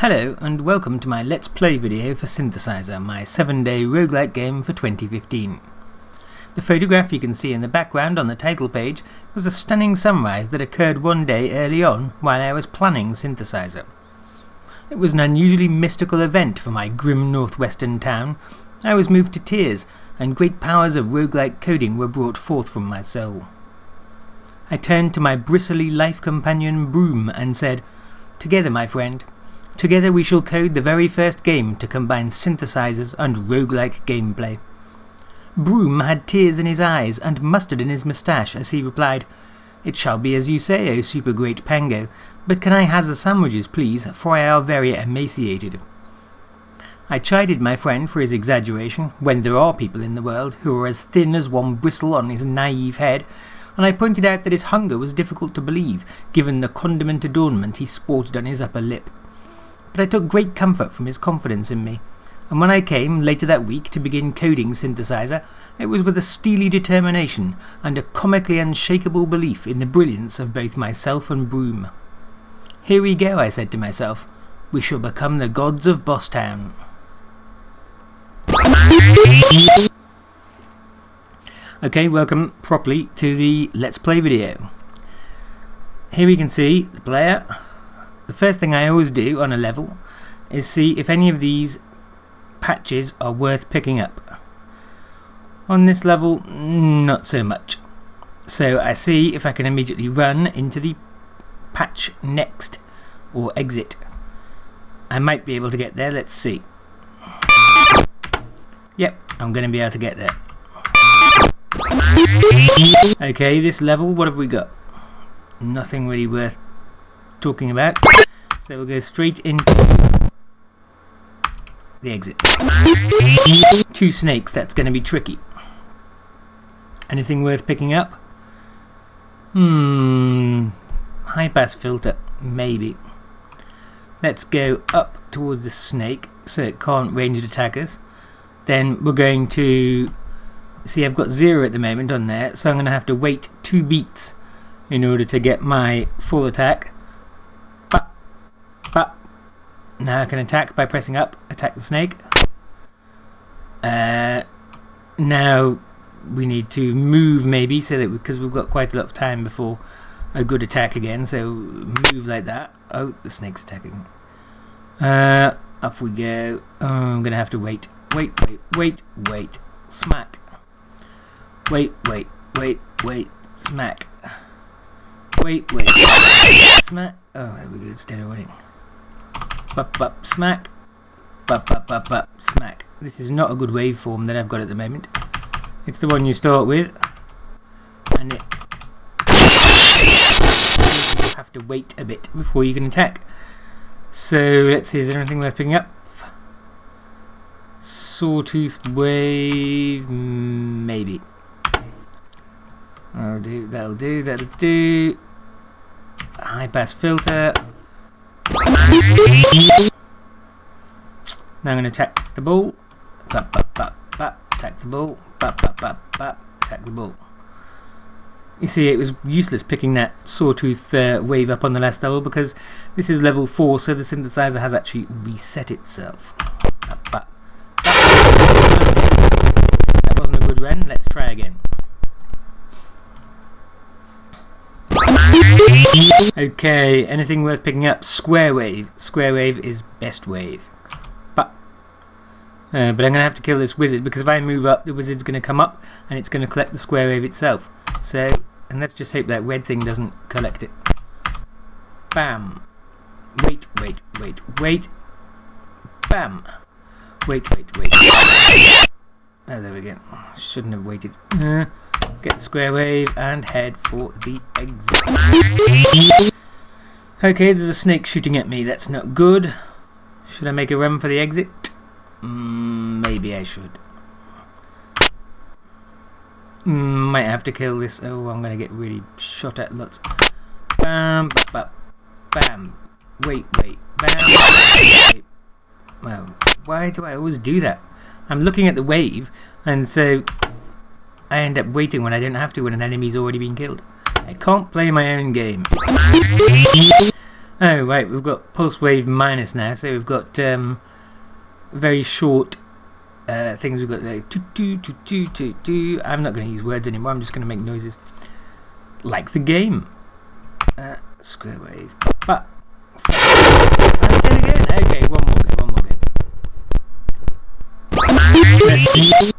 Hello and welcome to my Let's Play video for Synthesizer, my 7-day roguelike game for 2015. The photograph you can see in the background on the title page was a stunning sunrise that occurred one day early on while I was planning Synthesizer. It was an unusually mystical event for my grim northwestern town. I was moved to tears and great powers of roguelike coding were brought forth from my soul. I turned to my bristly life companion Broom and said, Together my friend, Together we shall code the very first game to combine synthesizers and roguelike gameplay. Broom had tears in his eyes and mustard in his moustache as he replied, It shall be as you say, O super great Pango, but can I have the sandwiches, please, for I are very emaciated. I chided my friend for his exaggeration, when there are people in the world who are as thin as one bristle on his naive head, and I pointed out that his hunger was difficult to believe, given the condiment adornment he sported on his upper lip but I took great comfort from his confidence in me, and when I came later that week to begin coding Synthesizer, it was with a steely determination and a comically unshakable belief in the brilliance of both myself and Broom. Here we go, I said to myself. We shall become the gods of Bosstown. Okay, welcome properly to the Let's Play video. Here we can see the player the first thing I always do on a level is see if any of these patches are worth picking up. On this level, not so much. So I see if I can immediately run into the patch next or exit. I might be able to get there, let's see. Yep, I'm going to be able to get there. Okay, this level, what have we got? Nothing really worth talking about. So we'll go straight into the exit. Two snakes, that's going to be tricky. Anything worth picking up? Hmm, high pass filter, maybe. Let's go up towards the snake so it can't ranged attack us. Then we're going to see I've got zero at the moment on there, so I'm going to have to wait two beats in order to get my full attack. Up now I can attack by pressing up, attack the snake. Uh, now we need to move maybe so that because we've got quite a lot of time before a good attack again so move like that. Oh the snake's attacking. Uh up we go. Oh, I'm gonna have to wait wait wait wait wait. Smack. Wait wait wait wait. Smack. Wait wait. Smack. Oh there we go. It's dead already Bup, bup, smack. Bup, bup, bup, bup, smack. This is not a good waveform that I've got at the moment. It's the one you start with. And it you have to wait a bit before you can attack. So let's see, is there anything worth picking up? Sawtooth wave, maybe. That'll do, that'll do, that'll do. High pass filter. Now I'm going to attack the ball. Attack the ball. Attack the ball. You see, it was useless picking that sawtooth uh, wave up on the last level because this is level 4, so the synthesizer has actually reset itself. That wasn't a good run, let's try again. Okay, anything worth picking up? Square wave. Square wave is best wave. But, uh, but I'm going to have to kill this wizard because if I move up, the wizard's going to come up and it's going to collect the square wave itself. So, and let's just hope that red thing doesn't collect it. Bam. Wait, wait, wait, wait. Bam. Wait, wait, wait. Oh, there we go. Shouldn't have waited. Uh, get the square wave and head for the exit. Okay, there's a snake shooting at me. That's not good. Should I make a run for the exit? Mm, maybe I should. Mm, might have to kill this. Oh, I'm going to get really shot at lots. Bam, bam, bam. Wait, wait. Bam. Wait. Well, why do I always do that? I'm looking at the wave, and so I end up waiting when I don't have to when an enemy's already been killed. I can't play my own game. Oh, right, we've got pulse wave minus now, so we've got um, very short uh, things. We've got like. I'm not going to use words anymore, I'm just going to make noises like the game. Uh, square wave. But. again. Okay, one more one more.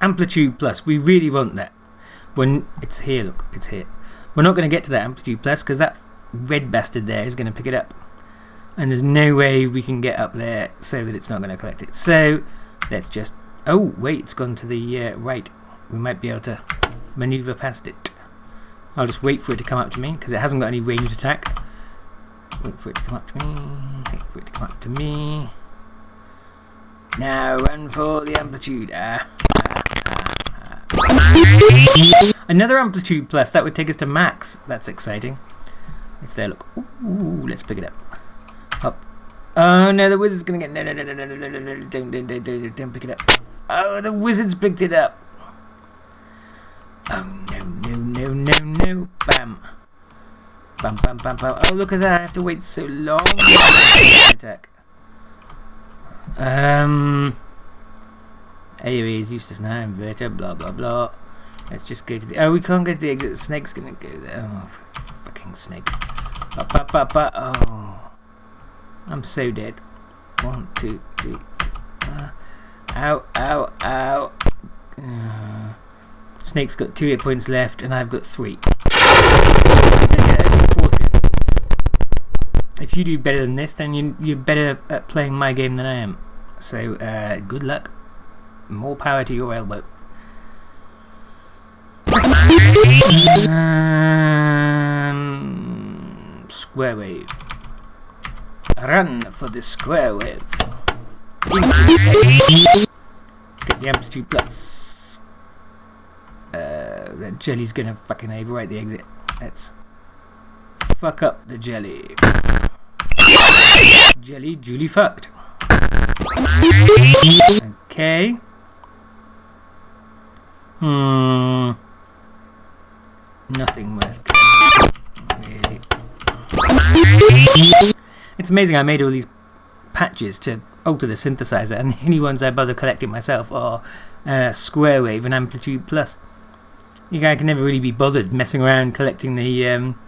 Amplitude plus. We really want that. When it's here, look, it's here. We're not going to get to that amplitude plus because that red bastard there is going to pick it up. And there's no way we can get up there so that it's not going to collect it. So let's just. Oh, wait, it's gone to the uh, right. We might be able to maneuver past it. I'll just wait for it to come up to me because it hasn't got any ranged attack. Wait for it to come up to me. Wait for it to come up to me. Now run for the amplitude. Ah, ah, ah, Another amplitude plus. That would take us to max. That's exciting. It's there. Look. Ooh, let's pick it up. Up. Oh no, the wizard's gonna get. No, no, no, no, no, no, no, no. Don't, don't, don't, don't, don't pick it up. Oh, the wizard's picked it up. Oh no, no, no, no, no. Bam. Bam, bam, bam, bam. Oh, look at that. I have to wait so long. Attack. Um. Anyway, he's useless now. Inverter, blah, blah, blah. Let's just go to the. Oh, we can't go to the exit. The snake's gonna go there. Oh, fucking snake. Ba, ba, ba, ba. Oh. I'm so dead. One, two, three. Uh, ow, ow, ow. Uh, snake's got two hit points left, and I've got three. If you do better than this, then you, you're better at playing my game than I am. So, uh, good luck. More power to your elbow. Um, square wave. Run for the square wave. Get the amplitude plus. Uh, the jelly's gonna fucking overwrite the exit. Let's fuck up the jelly. Jelly Julie fucked. Okay. Hmm. Nothing worth. It's amazing I made all these patches to alter the synthesizer and the only ones I bother collecting myself are uh, Square Wave and Amplitude Plus. You guys can never really be bothered messing around collecting the um,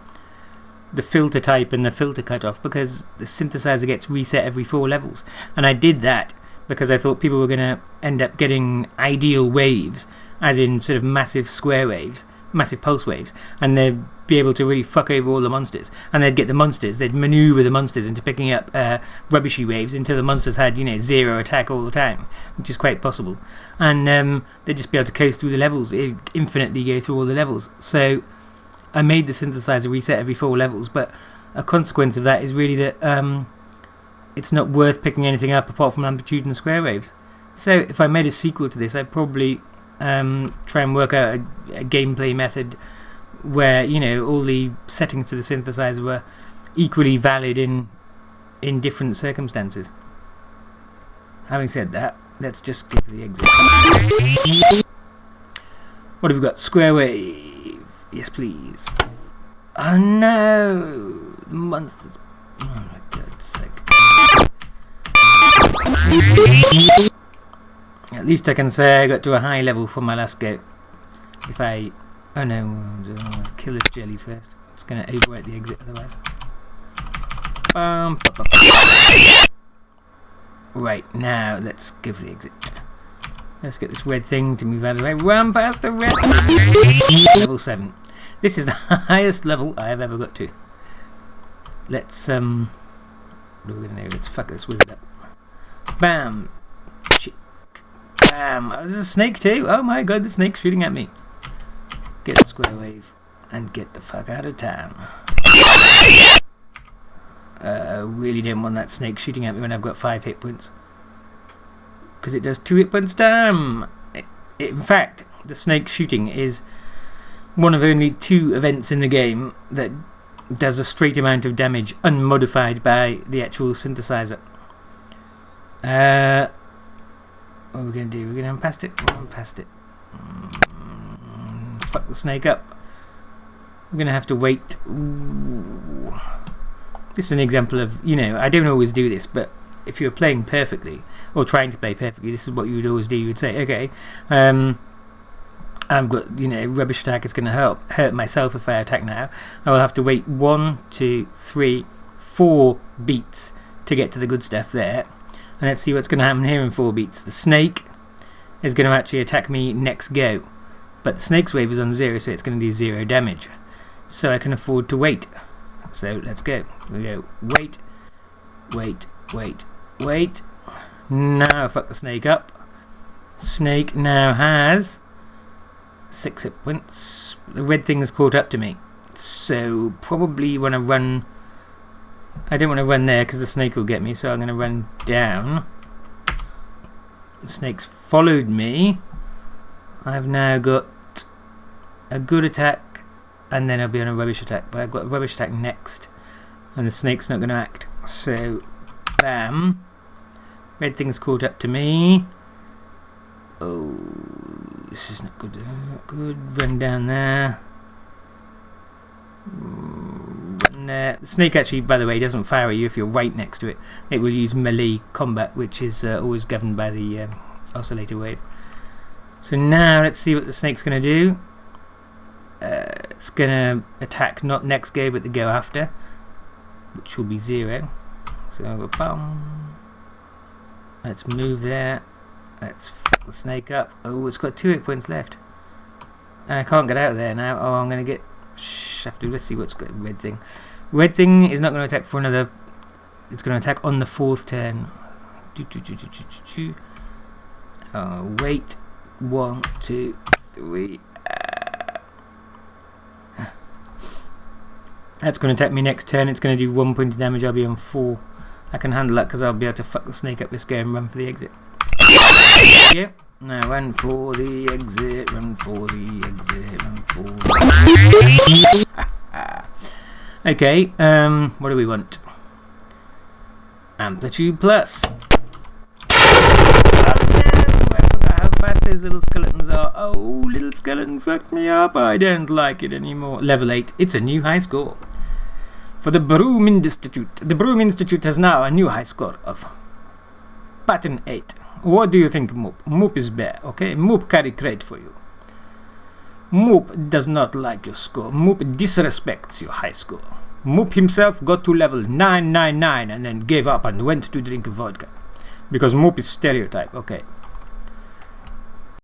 the filter type and the filter cutoff because the synthesizer gets reset every four levels. And I did that because I thought people were going to end up getting ideal waves, as in sort of massive square waves, massive pulse waves, and they'd be able to really fuck over all the monsters. And they'd get the monsters, they'd maneuver the monsters into picking up uh, rubbishy waves until the monsters had, you know, zero attack all the time, which is quite possible. And um, they'd just be able to coast through the levels, infinitely go through all the levels. So I made the synthesizer reset every four levels, but a consequence of that is really that um, it's not worth picking anything up apart from amplitude and square waves. So if I made a sequel to this, I'd probably um, try and work out a, a, gameplay method where you know all the settings to the synthesizer were equally valid in in different circumstances. Having said that, let's just give the exit. What have we got? Square wave. Yes, please. Oh no! The monsters. Oh my god, sake. At least I can say I got to a high level for my last go. If I... Oh no, I'll kill this jelly first. It's going to overwrite the exit otherwise. Um, right, now let's give the exit. Let's get this red thing to move out of the way. Run past the red Level 7. This is the highest level I have ever got to. Let's, um... What are we going to do? Let's fuck this wizard up. Bam! Bam! Oh, there's a snake too! Oh my god, the snake's shooting at me. Get the square wave. And get the fuck out of town. Uh, really didn't want that snake shooting at me when I've got 5 hit points because it does two hit points damn! It, it, in fact, the snake shooting is one of only two events in the game that does a straight amount of damage unmodified by the actual synthesizer. Uh, what are we going to do? We're going to run past it? Run past it. Mm, fuck the snake up. I'm going to have to wait. Ooh. this is an example of, you know, I don't always do this, but if you're playing perfectly, or trying to play perfectly, this is what you would always do. You would say, okay, um, I've got, you know, rubbish attack is going to help hurt myself if I attack now. I will have to wait one, two, three, four beats to get to the good stuff there. Let's see what's going to happen here in four beats. The snake is going to actually attack me next go. But the snake's wave is on zero, so it's going to do zero damage. So I can afford to wait. So let's go. We go wait, wait, wait, wait. Now fuck the snake up. Snake now has six hit points. The red thing has caught up to me. So probably when I run... I don't want to run there because the snake will get me, so I'm going to run down. The snake's followed me. I've now got a good attack and then I'll be on a rubbish attack. But I've got a rubbish attack next and the snake's not going to act. So, bam. Red thing's caught up to me. Oh, this is not good. Not good. Run down there. The snake actually, by the way, doesn't fire at you if you're right next to it. It will use melee combat, which is uh, always governed by the uh, oscillator wave. So now let's see what the snake's going to do. Uh, it's going to attack not next go, but the go after, which will be zero. So I'll go bum. Let's move there. Let's fuck the snake up. Oh, it's got two hit points left. And I can't get out of there now. Oh, I'm going to get shafted. Let's see what's got red thing. Red thing is not going to attack for another... It's going to attack on the fourth turn. Oh, wait. One, two, three. Uh, that's going to attack me next turn. It's going to do one point of damage. I'll be on four. I can handle that because I'll be able to fuck the snake up this game and run for the exit. Yep. Now run for the exit, run for the exit, run for the Okay, um, what do we want? Amplitude plus. how fast those little skeletons are. Oh, little skeleton fucked me up. I don't like it anymore. Level 8. It's a new high score. For the Broom Institute. The Broom Institute has now a new high score of pattern 8. What do you think, Moop? Moop is bad, okay? Moop carry crate for you. Moop does not like your score. Moop disrespects your high score. Moop himself got to level 999 and then gave up and went to drink vodka. Because Moop is stereotype, okay.